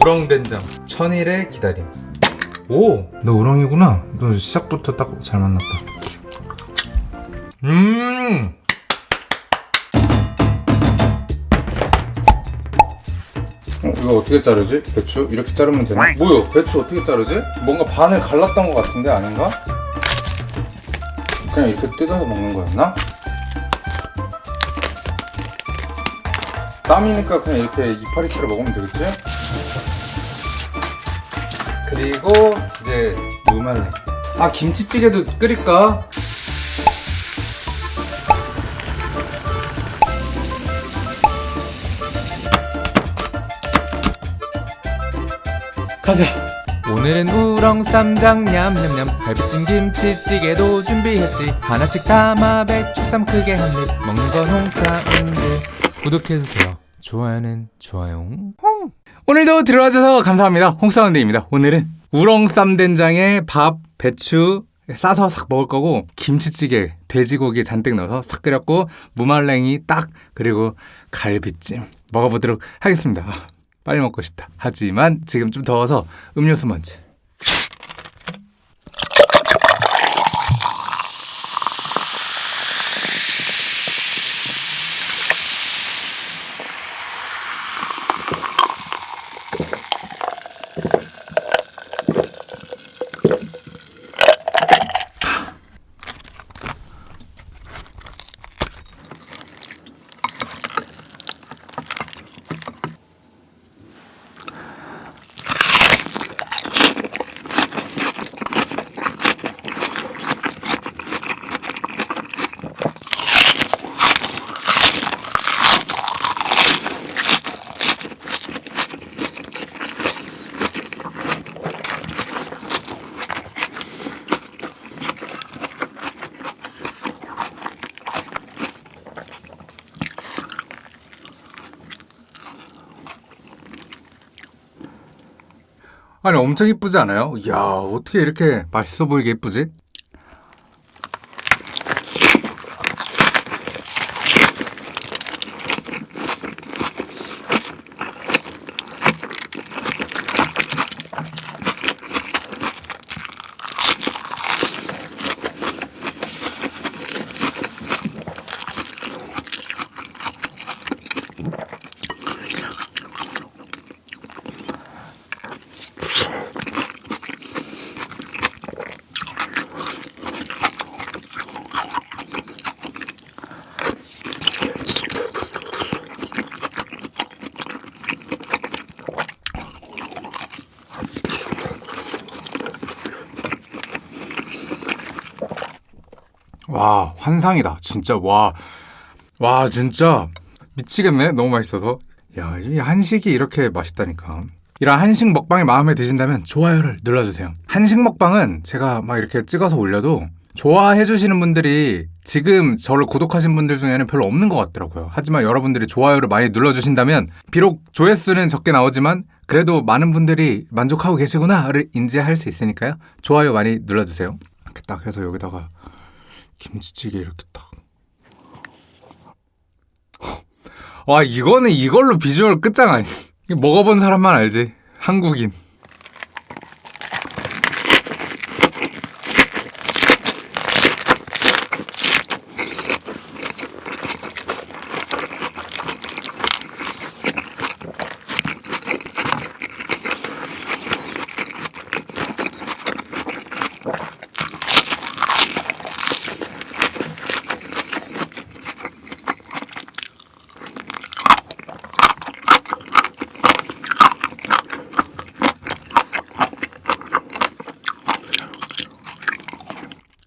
우렁된장 천일의 기다림 오! 너 우렁이구나 너 시작부터 딱 잘 만났다 음 어, 이거 어떻게 자르지? 배추? 이렇게 자르면 되나? 뭐요? 배추 어떻게 자르지? 뭔가 반을 갈랐던 것 같은데 아닌가? 그냥 이렇게 뜯어서 먹는 거였나? 땀이니까 그냥 이렇게 이파리채로 먹으면 되겠지? 그리고 이제 무말랭 아 김치찌개도 끓일까? 가자. 오늘은 우렁 쌈장 냠냠냠. 갈비찜 김치찌개도 준비했지. 하나씩 담아 배추쌈 크게 한 입. 먹는 건 홍사운드 구독해주세요 좋아요는 좋아요 홍! 오늘도 들어와줘서 감사합니다. 홍사운드입니다. 오늘은 우렁 쌈된장에 밥 배추 싸서 싹 먹을 거고 김치찌개 돼지고기 잔뜩 넣어서 싹 끓였고 무말랭이 딱 그리고 갈비찜 먹어보도록 하겠습니다. 아, 빨리 먹고 싶다. 하지만 지금 좀 더워서 음료수 먼저. 아니 엄청 이쁘지 않아요? 이야 어떻게 이렇게 맛있어 보이게 이쁘지? 와 환상이다. 진짜 와. 와 진짜 미치겠네. 너무 맛있어서. 야 이 한식이 이렇게 맛있다니까. 이런 한식 먹방이 마음에 드신다면 좋아요를 눌러주세요. 한식 먹방은 제가 막 이렇게 찍어서 올려도 좋아해 주시는 분들이 지금 저를 구독하신 분들 중에는 별로 없는 것 같더라고요. 하지만 여러분들이 좋아요를 많이 눌러주신다면 비록 조회수는 적게 나오지만 그래도 많은 분들이 만족하고 계시구나를 인지할 수 있으니까요. 좋아요 많이 눌러주세요. 이렇게 딱 해서 여기다가 김치찌개 이렇게 딱. 와 이거는 이걸로 비주얼 끝장 아니. 먹어본 사람만 알지. 한국인.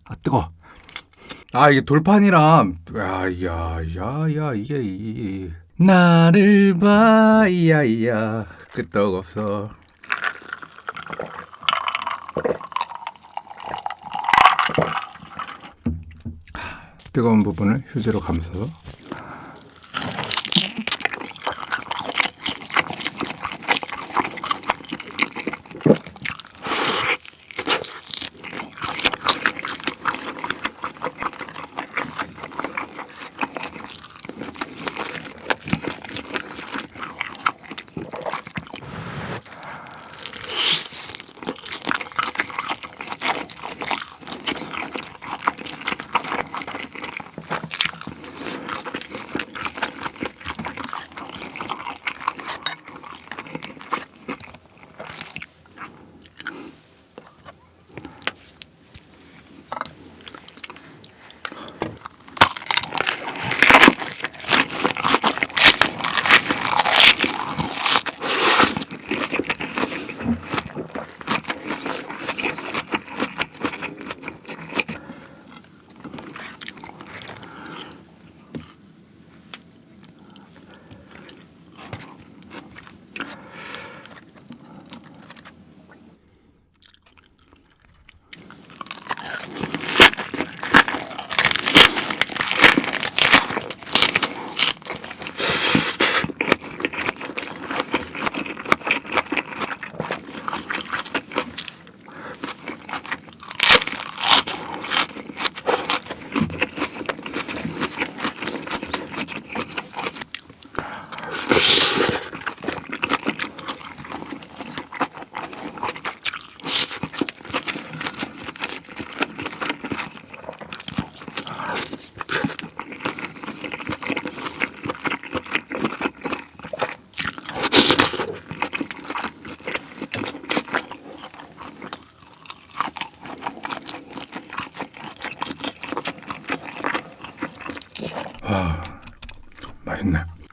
아 뜨거. 아 이게 돌판이랑 야야야야 이게 이 나를 봐 이야이야. 끄떡 없어. 뜨거운 부분을 휴지로 감싸서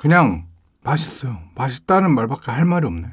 그냥 맛있어요. 맛있다는 말밖에 할 말이 없네.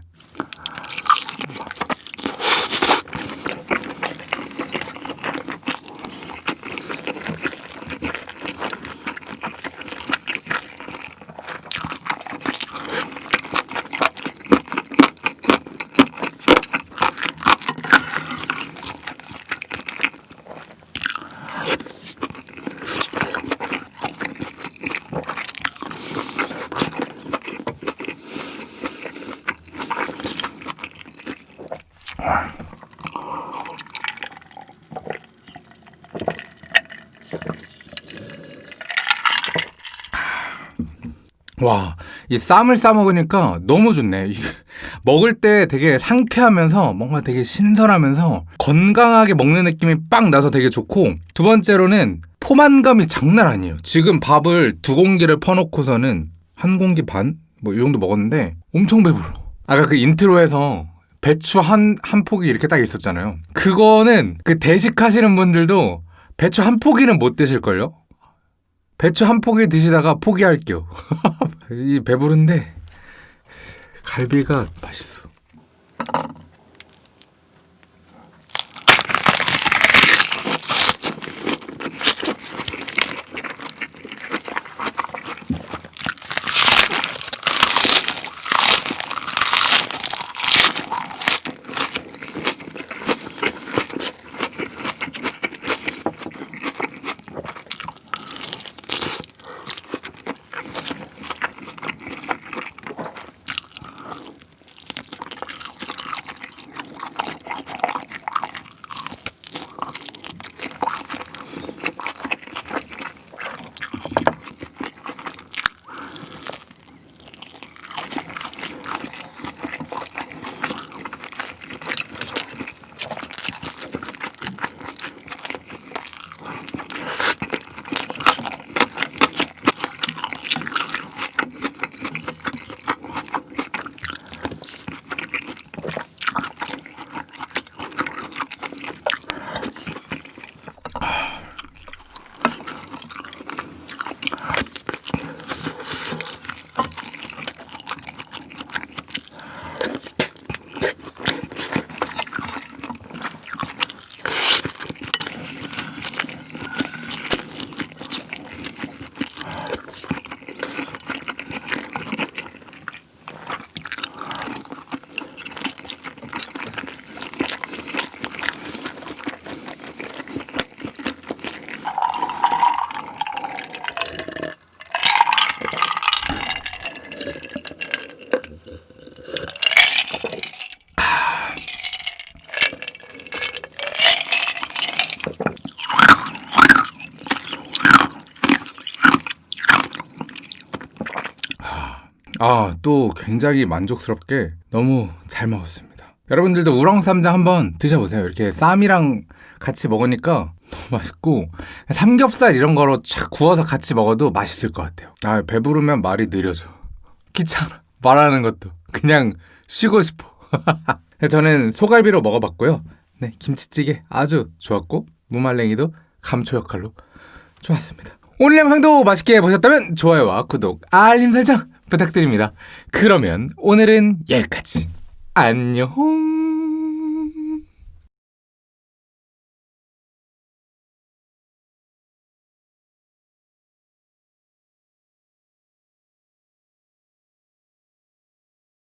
와, 이 쌈을 싸 먹으니까 너무 좋네. 이- 먹을 때 되게 상쾌하면서 뭔가 되게 신선하면서 건강하게 먹는 느낌이 빡 나서 되게 좋고 두 번째로는 포만감이 장난 아니에요. 지금 밥을 두 공기를 퍼놓고서는 한 공기 반? 뭐 이 정도 먹었는데 엄청 배불러. 아까 그 intro에서 배추 한, 한 포기 이렇게 딱 있었잖아요. 그거는 그 대식하시는 분들도 배추 한 포기는 못 드실걸요? 배추 한 포기 드시다가 포기할게요. 이 배부른데 갈비가 맛있어. 아, 또 굉장히 만족스럽게 너무 잘 먹었습니다. 여러분들도 우렁쌈장 한번 드셔보세요. 이렇게 쌈이랑 같이 먹으니까 너무 맛있고 삼겹살 이런 거로 착 구워서 같이 먹어도 맛있을 것 같아요. 아, 배부르면 말이 느려져. 귀찮아. 말하는 것도. 그냥 쉬고 싶어. 저는 소갈비로 먹어봤고요. 네, 김치찌개 아주 좋았고 무말랭이도 감초 역할로 좋았습니다. 오늘 영상도 맛있게 보셨다면 좋아요와 구독, 알림 설정 부탁드립니다. 그러면 오늘은 여기까지. 안녕.